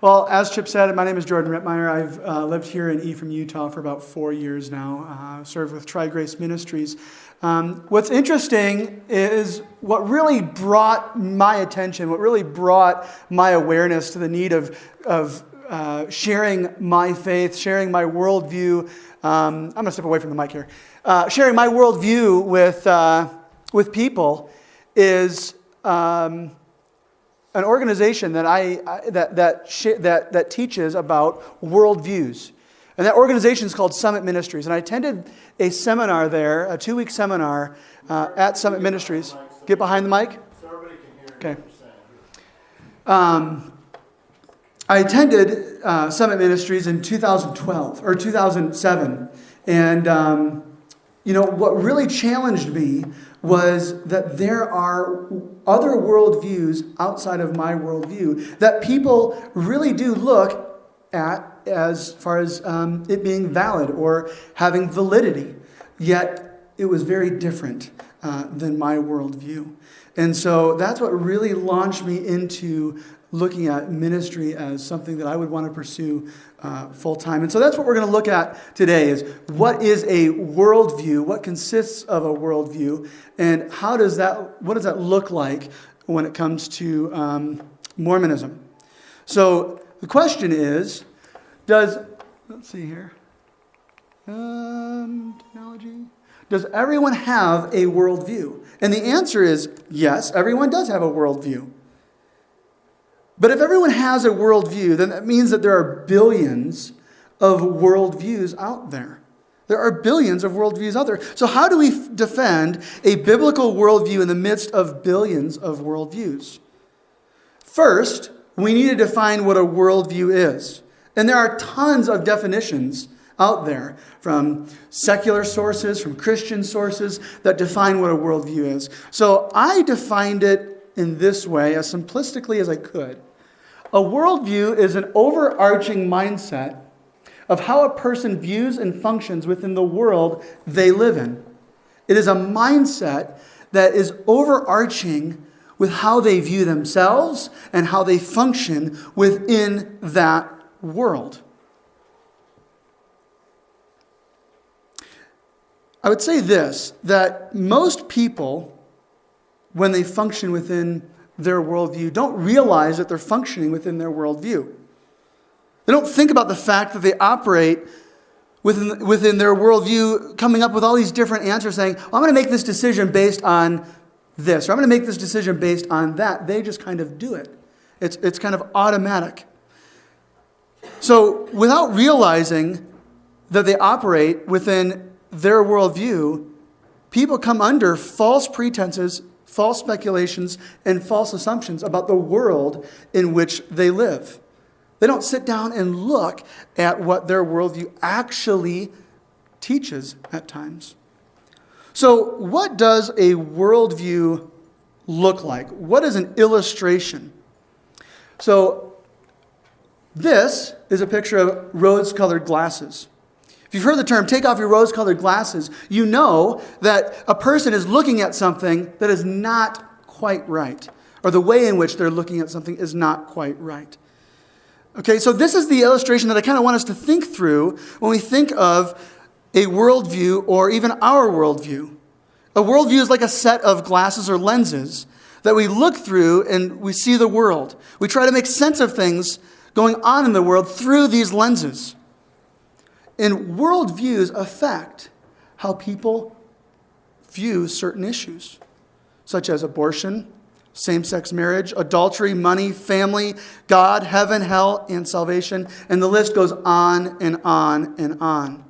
Well, as Chip said, my name is Jordan Rittmeyer. I've uh, lived here in Ephraim, Utah for about four years now, uh, served with Tri Grace Ministries. Um, what's interesting is what really brought my attention, what really brought my awareness to the need of, of uh, sharing my faith, sharing my worldview. Um, I'm going to step away from the mic here. Uh, sharing my worldview with, uh, with people is. Um, an organization that, I, that, that, that, that teaches about worldviews. And that organization is called Summit Ministries. And I attended a seminar there, a two week seminar uh, at Summit Ministries. Get behind the mic. Okay. Um, I attended uh, Summit Ministries in 2012 or 2007. And, um, you know, what really challenged me was that there are other worldviews outside of my worldview that people really do look at as far as um, it being valid or having validity. Yet it was very different uh, than my worldview. And so that's what really launched me into looking at ministry as something that I would want to pursue uh, full time. And so that's what we're going to look at today is what is a worldview, what consists of a worldview, and how does that, what does that look like when it comes to um, Mormonism? So the question is, does, let's see here, um, technology, does everyone have a worldview? And the answer is yes, everyone does have a worldview. But if everyone has a worldview, then that means that there are billions of worldviews out there. There are billions of worldviews out there. So, how do we defend a biblical worldview in the midst of billions of worldviews? First, we need to define what a worldview is. And there are tons of definitions out there from secular sources, from Christian sources that define what a worldview is. So, I defined it in this way, as simplistically as I could. A worldview is an overarching mindset of how a person views and functions within the world they live in. It is a mindset that is overarching with how they view themselves and how they function within that world. I would say this that most people, when they function within their worldview don't realize that they're functioning within their worldview. They don't think about the fact that they operate within, within their worldview, coming up with all these different answers, saying, well, I'm going to make this decision based on this, or I'm going to make this decision based on that. They just kind of do it. It's, it's kind of automatic. So, without realizing that they operate within their worldview, people come under false pretenses false speculations, and false assumptions about the world in which they live. They don't sit down and look at what their worldview actually teaches at times. So, what does a worldview look like? What is an illustration? So, this is a picture of rose colored glasses. If you've heard the term take off your rose colored glasses, you know that a person is looking at something that is not quite right, or the way in which they're looking at something is not quite right. Okay, so this is the illustration that I kind of want us to think through when we think of a worldview or even our worldview. A worldview is like a set of glasses or lenses that we look through and we see the world. We try to make sense of things going on in the world through these lenses. And worldviews affect how people view certain issues, such as abortion, same sex marriage, adultery, money, family, God, heaven, hell, and salvation. And the list goes on and on and on.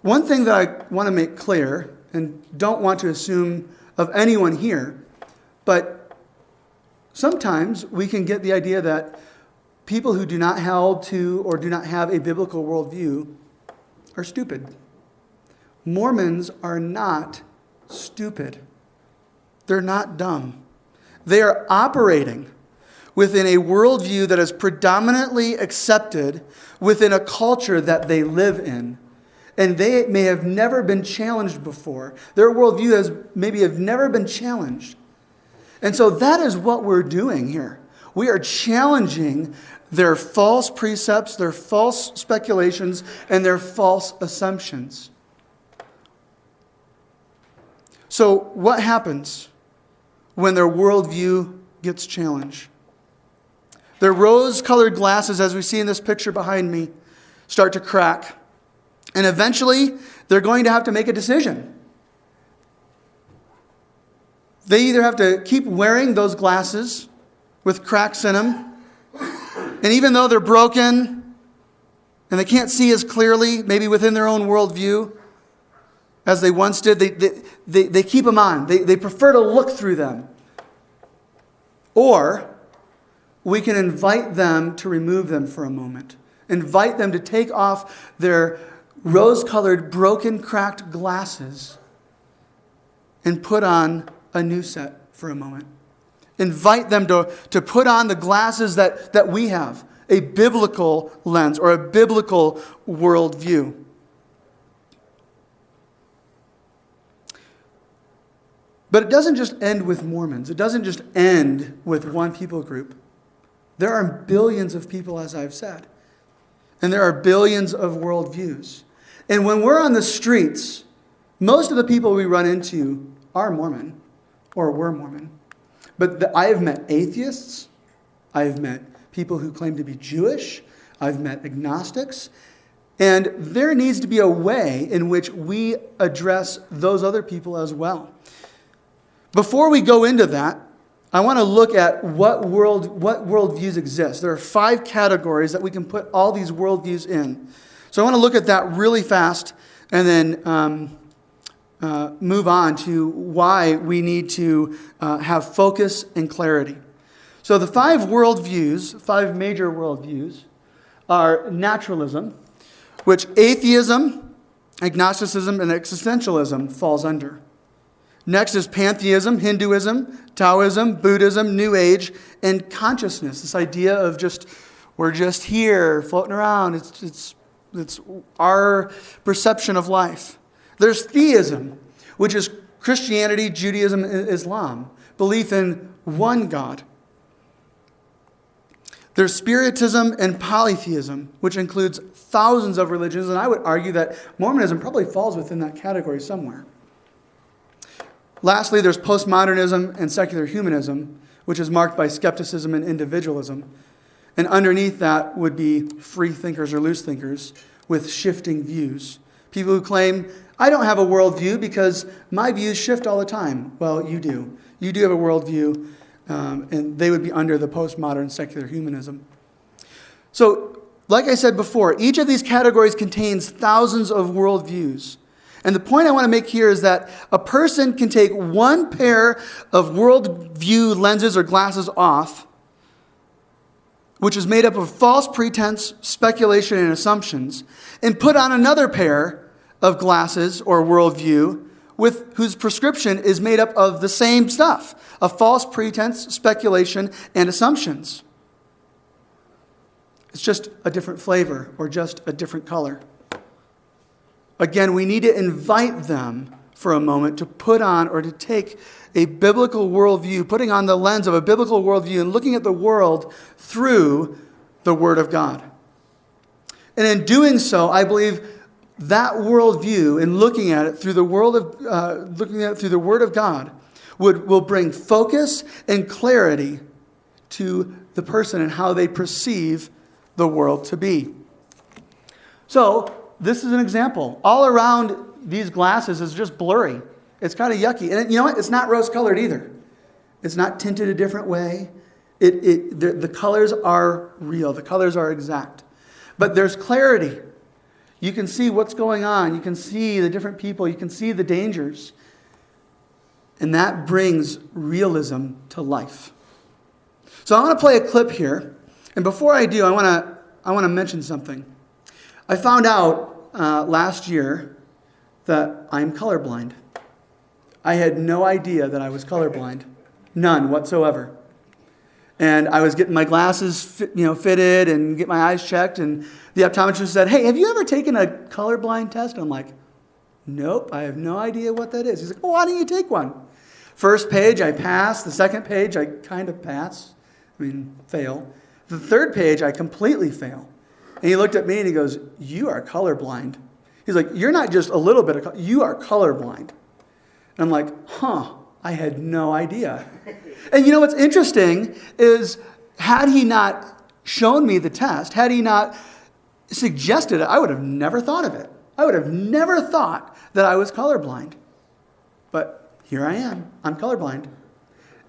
One thing that I want to make clear, and don't want to assume of anyone here, but sometimes we can get the idea that people who do not hold to or do not have a biblical worldview are stupid. Mormons are not stupid. They're not dumb. They are operating within a worldview that is predominantly accepted within a culture that they live in. And they may have never been challenged before. Their worldview has maybe have never been challenged. And so that is what we're doing here. we are challenging their false precepts, their false speculations, and their false assumptions. So, what happens when their worldview gets challenged? Their rose colored glasses, as we see in this picture behind me, start to crack. And eventually, they're going to have to make a decision. They either have to keep wearing those glasses with cracks in them, and even though they're broken and they can't see as clearly, maybe within their own worldview, as they once did, they, they, they, they keep them on. They, they prefer to look through them. Or we can invite them to remove them for a moment, invite them to take off their rose colored, broken, cracked glasses and put on a new set for a moment. Invite them to, to put on the glasses that, that we have a biblical lens or a biblical worldview. But it doesn't just end with Mormons. It doesn't just end with one people group. There are billions of people, as I've said, and there are billions of worldviews. And when we're on the streets, most of the people we run into are Mormon or were Mormon. But the, I have met atheists, I have met people who claim to be Jewish, I've met agnostics, and there needs to be a way in which we address those other people as well. Before we go into that, I want to look at what world what worldviews exist. There are five categories that we can put all these worldviews in. So I want to look at that really fast and then um, uh, move on to why we need to uh, have focus and clarity. So the five worldviews, five major worldviews, are naturalism, which atheism, agnosticism, and existentialism falls under. Next is pantheism, Hinduism, Taoism, Buddhism, New Age, and consciousness. This idea of just, we're just here floating around. It's, it's, it's our perception of life. There's theism, which is Christianity, Judaism, Islam, belief in one God. There's Spiritism and polytheism, which includes thousands of religions, and I would argue that Mormonism probably falls within that category somewhere. Lastly, there's postmodernism and secular humanism, which is marked by skepticism and individualism. And underneath that would be free thinkers or loose thinkers with shifting views. People who claim, I don't have a worldview because my views shift all the time. Well, you do. You do have a worldview, um, and they would be under the postmodern secular humanism. So, like I said before, each of these categories contains thousands of worldviews. And the point I want to make here is that a person can take one pair of worldview lenses or glasses off, which is made up of false pretense, speculation, and assumptions, and put on another pair of glasses or worldview with whose prescription is made up of the same stuff of false pretense, speculation, and assumptions. It's just a different flavor or just a different color. Again, we need to invite them for a moment to put on or to take a biblical worldview, putting on the lens of a biblical worldview and looking at the world through the Word of God. And in doing so, I believe that worldview and looking at it through the world of uh, looking at it through the Word of God would will bring focus and clarity to the person and how they perceive the world to be. So this is an example. All around these glasses is just blurry. It's kind of yucky. And you know what? It's not rose colored either. It's not tinted a different way. It, it, the, the colors are real, the colors are exact. But there's clarity. You can see what's going on. You can see the different people. You can see the dangers. And that brings realism to life. So I want to play a clip here. And before I do, I want to, I want to mention something. I found out uh, last year that I'm colorblind. I had no idea that I was colorblind, none whatsoever. And I was getting my glasses, fit, you know, fitted and get my eyes checked, and the optometrist said, "Hey, have you ever taken a colorblind test?" I'm like, "Nope, I have no idea what that is." He's like, "Well, why don't you take one?" First page, I pass. The second page, I kind of pass. I mean, fail. The third page, I completely fail. And he looked at me and he goes, You are colorblind. He's like, You're not just a little bit of, co- you are colorblind. And I'm like, Huh, I had no idea. And you know what's interesting is, had he not shown me the test, had he not suggested it, I would have never thought of it. I would have never thought that I was colorblind. But here I am. I'm colorblind.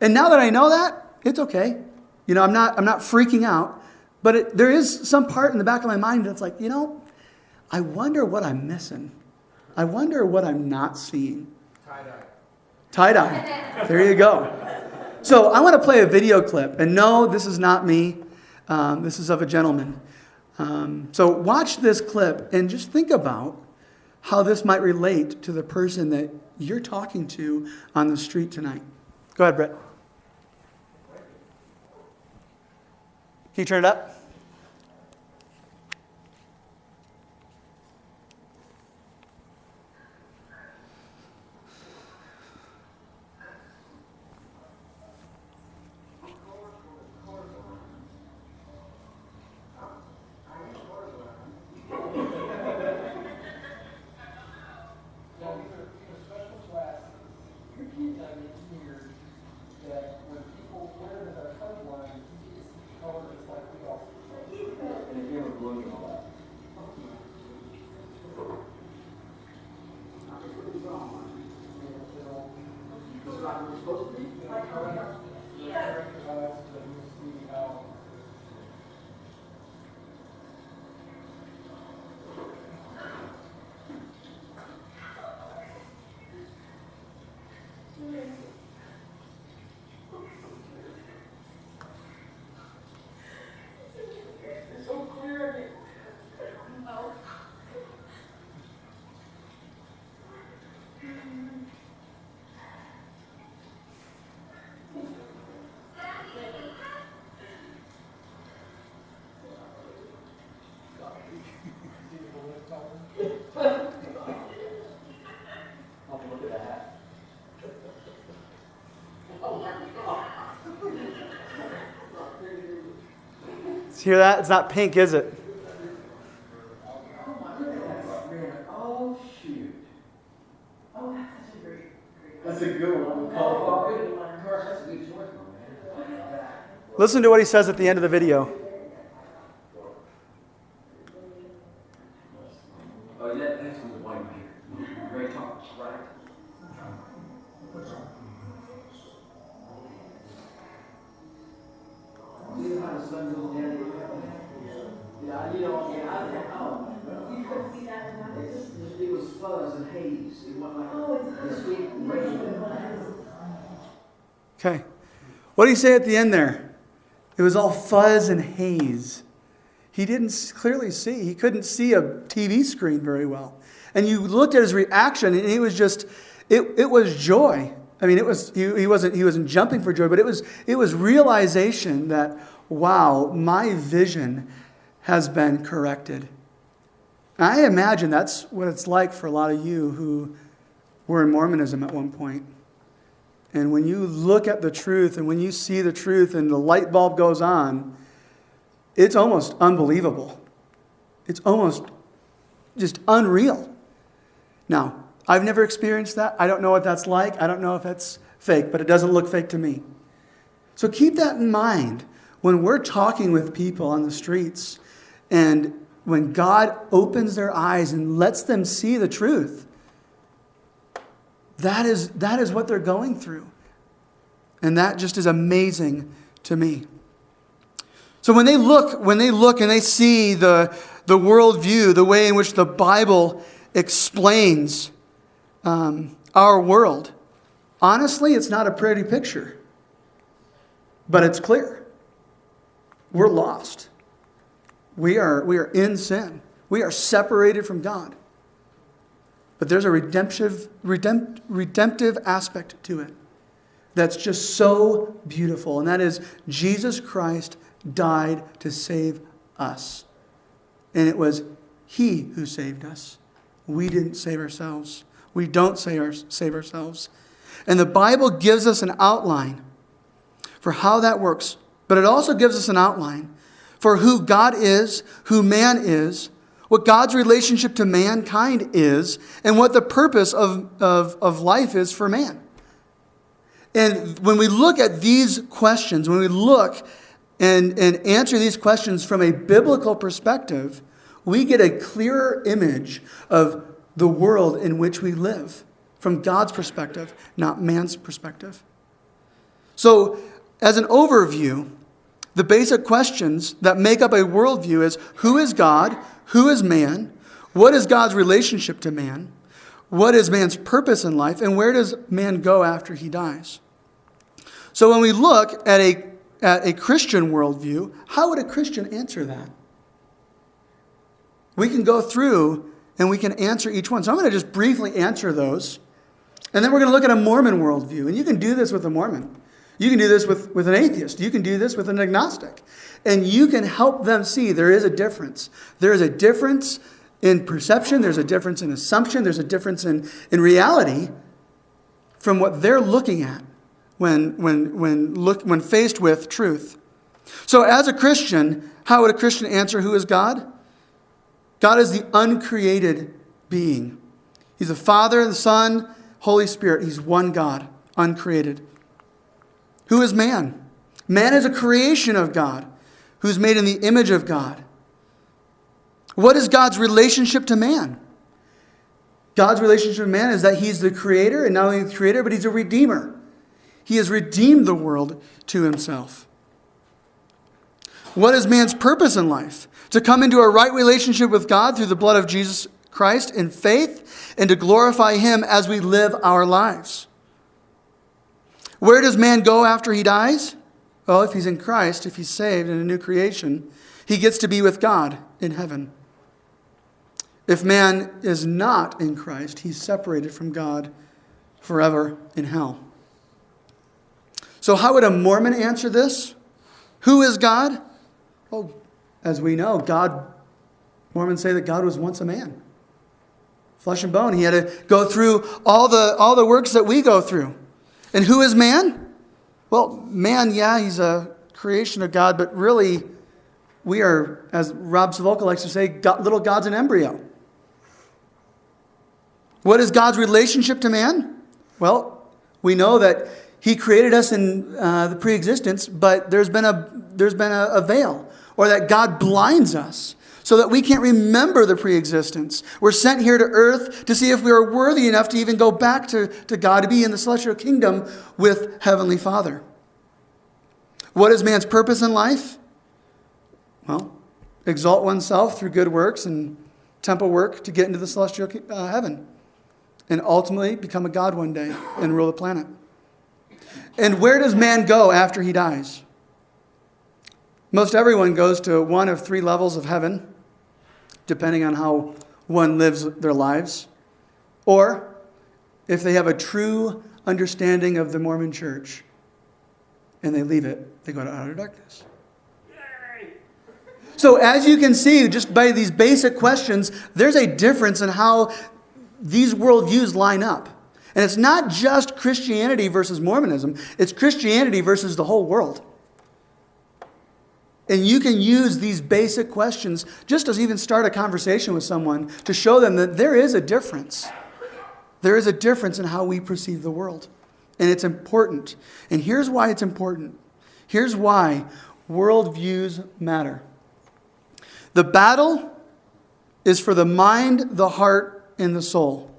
And now that I know that, it's okay. You know, I'm not, I'm not freaking out. But it, there is some part in the back of my mind that's like, you know, I wonder what I'm missing. I wonder what I'm not seeing. Tie dye. Tie dye. There you go. So I want to play a video clip. And no, this is not me. Um, this is of a gentleman. Um, so watch this clip and just think about how this might relate to the person that you're talking to on the street tonight. Go ahead, Brett. Can you turn it up? Now, these are, these are special glasses that get here that when people wear them that are colorblind, you can see color just like we all. And if you have a balloon and all that. It's so clear. I'll have to look at the hat. Hear that? It's not pink, is it? Oh. That's a good one. Oh, good one. Of course, that's a good choice, man. Listen to what he says at the end of the video. Oh, yeah, that's the white man. Great talk, right? See Yeah, you know, yeah. You couldn't see that It it was fuzz and haze. It like the sweet rain. Okay. What did he say at the end there? It was all fuzz and haze. He didn't clearly see. He couldn't see a TV screen very well. And you looked at his reaction, and it was just, it, it was joy. I mean, it was he, he wasn't he wasn't jumping for joy, but it was it was realization that wow, my vision has been corrected. And I imagine that's what it's like for a lot of you who were in Mormonism at one point. And when you look at the truth and when you see the truth and the light bulb goes on, it's almost unbelievable. It's almost just unreal. Now, I've never experienced that. I don't know what that's like. I don't know if that's fake, but it doesn't look fake to me. So keep that in mind when we're talking with people on the streets and when God opens their eyes and lets them see the truth. That is, that is what they're going through. And that just is amazing to me. So when they look, when they look and they see the, the worldview, the way in which the Bible explains um, our world, honestly, it's not a pretty picture. But it's clear. We're lost. We are, we are in sin. We are separated from God. But there's a redemptive, redempt, redemptive aspect to it that's just so beautiful, and that is Jesus Christ died to save us. And it was He who saved us. We didn't save ourselves. We don't save, our, save ourselves. And the Bible gives us an outline for how that works but it also gives us an outline for who God is, who man is, what God's relationship to mankind is, and what the purpose of, of, of life is for man. And when we look at these questions, when we look and, and answer these questions from a biblical perspective, we get a clearer image of the world in which we live from God's perspective, not man's perspective. So, as an overview, the basic questions that make up a worldview is who is God? Who is man? What is God's relationship to man? What is man's purpose in life? And where does man go after he dies? So when we look at a, at a Christian worldview, how would a Christian answer that? We can go through and we can answer each one. So I'm going to just briefly answer those. And then we're going to look at a Mormon worldview. And you can do this with a Mormon. You can do this with, with an atheist. You can do this with an agnostic. And you can help them see there is a difference. There is a difference in perception, there's a difference in assumption, there's a difference in, in reality from what they're looking at when, when, when, look, when faced with truth. So, as a Christian, how would a Christian answer who is God? God is the uncreated being. He's the Father, the Son, Holy Spirit. He's one God, uncreated. Who is man? Man is a creation of God, who's made in the image of God. What is God's relationship to man? God's relationship to man is that he's the creator, and not only the creator, but he's a redeemer. He has redeemed the world to himself. What is man's purpose in life? To come into a right relationship with God through the blood of Jesus Christ in faith and to glorify him as we live our lives. Where does man go after he dies? Well, if he's in Christ, if he's saved in a new creation, he gets to be with God in heaven. If man is not in Christ, he's separated from God forever in hell. So, how would a Mormon answer this? Who is God? Well, as we know, God, Mormons say that God was once a man, flesh and bone. He had to go through all the, all the works that we go through. And who is man? Well, man, yeah, he's a creation of God, but really, we are, as Rob Sivulka likes to say, God, little gods in embryo. What is God's relationship to man? Well, we know that He created us in uh, the pre-existence, but there's been a there's been a, a veil, or that God blinds us so that we can't remember the preexistence. We're sent here to earth to see if we are worthy enough to even go back to, to God, to be in the celestial kingdom with Heavenly Father. What is man's purpose in life? Well, exalt oneself through good works and temple work to get into the celestial uh, heaven and ultimately become a God one day and rule the planet. And where does man go after he dies? Most everyone goes to one of three levels of heaven depending on how one lives their lives, or if they have a true understanding of the Mormon church and they leave it, they go to outer darkness. So, as you can see, just by these basic questions, there's a difference in how these worldviews line up. And it's not just Christianity versus Mormonism, it's Christianity versus the whole world. And you can use these basic questions just to even start a conversation with someone to show them that there is a difference. There is a difference in how we perceive the world. And it's important. And here's why it's important. Here's why worldviews matter. The battle is for the mind, the heart, and the soul.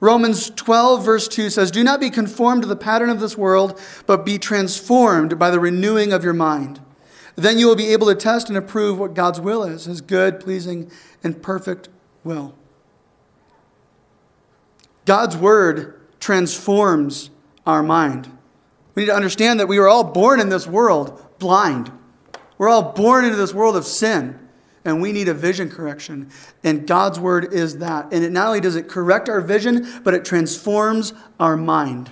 Romans 12, verse 2 says, Do not be conformed to the pattern of this world, but be transformed by the renewing of your mind. Then you will be able to test and approve what God's will is, his good, pleasing, and perfect will. God's word transforms our mind. We need to understand that we were all born in this world blind. We're all born into this world of sin, and we need a vision correction. And God's word is that. And it not only does it correct our vision, but it transforms our mind.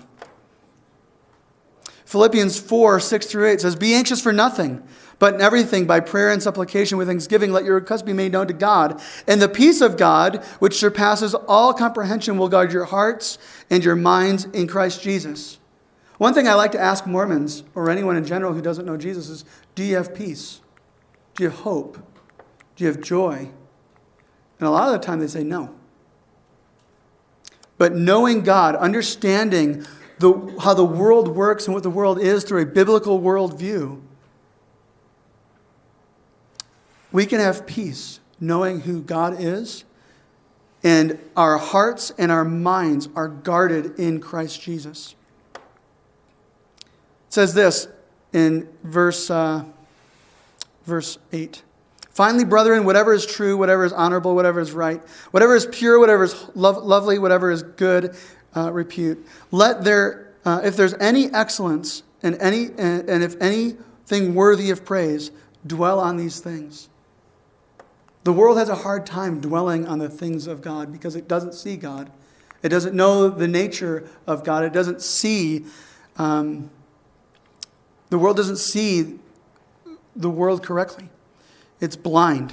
Philippians 4 6 through 8 says, Be anxious for nothing but in everything, by prayer and supplication with thanksgiving, let your requests be made known to God. And the peace of God, which surpasses all comprehension, will guard your hearts and your minds in Christ Jesus. One thing I like to ask Mormons or anyone in general who doesn't know Jesus is do you have peace? Do you have hope? Do you have joy? And a lot of the time they say no. But knowing God, understanding the, how the world works and what the world is through a biblical worldview, we can have peace knowing who God is, and our hearts and our minds are guarded in Christ Jesus. It says this in verse, uh, verse 8. Finally, brethren, whatever is true, whatever is honorable, whatever is right, whatever is pure, whatever is lo- lovely, whatever is good uh, repute, let there, uh, if there's any excellence and, any, and, and if anything worthy of praise, dwell on these things. The world has a hard time dwelling on the things of God because it doesn't see God. It doesn't know the nature of God. It doesn't see, um, the world doesn't see the world correctly. It's blind.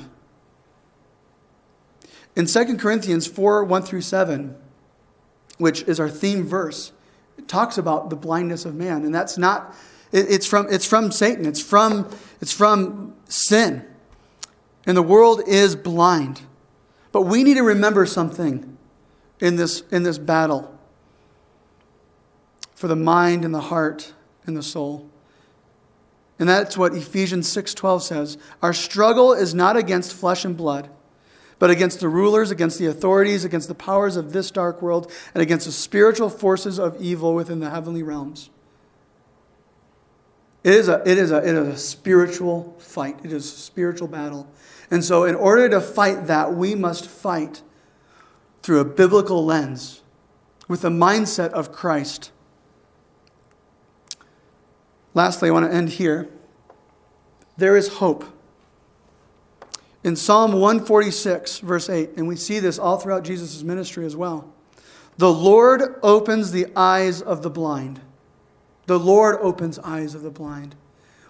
In 2 Corinthians 4 1 through 7, which is our theme verse, it talks about the blindness of man. And that's not, it, it's, from, it's from Satan, it's from, it's from sin. And the world is blind. But we need to remember something in this, in this battle for the mind and the heart and the soul. And that's what Ephesians 6:12 says. Our struggle is not against flesh and blood, but against the rulers, against the authorities, against the powers of this dark world, and against the spiritual forces of evil within the heavenly realms. It is a, it is a, it is a spiritual fight. It is a spiritual battle. And so, in order to fight that, we must fight through a biblical lens with the mindset of Christ. Lastly, I want to end here. There is hope. In Psalm 146, verse 8, and we see this all throughout Jesus' ministry as well. The Lord opens the eyes of the blind. The Lord opens eyes of the blind.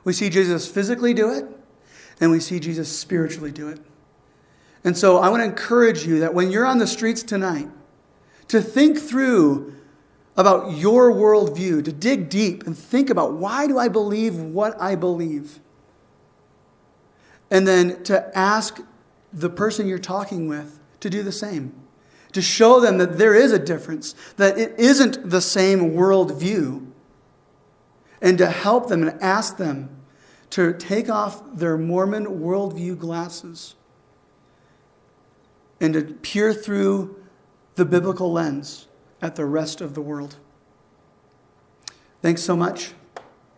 We see Jesus physically do it, and we see Jesus spiritually do it. And so I want to encourage you that when you're on the streets tonight, to think through about your worldview, to dig deep and think about why do I believe what I believe? And then to ask the person you're talking with to do the same, to show them that there is a difference, that it isn't the same worldview, and to help them and ask them to take off their Mormon worldview glasses and to peer through the biblical lens at the rest of the world. Thanks so much.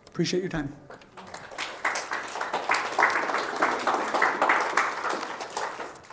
Appreciate your time.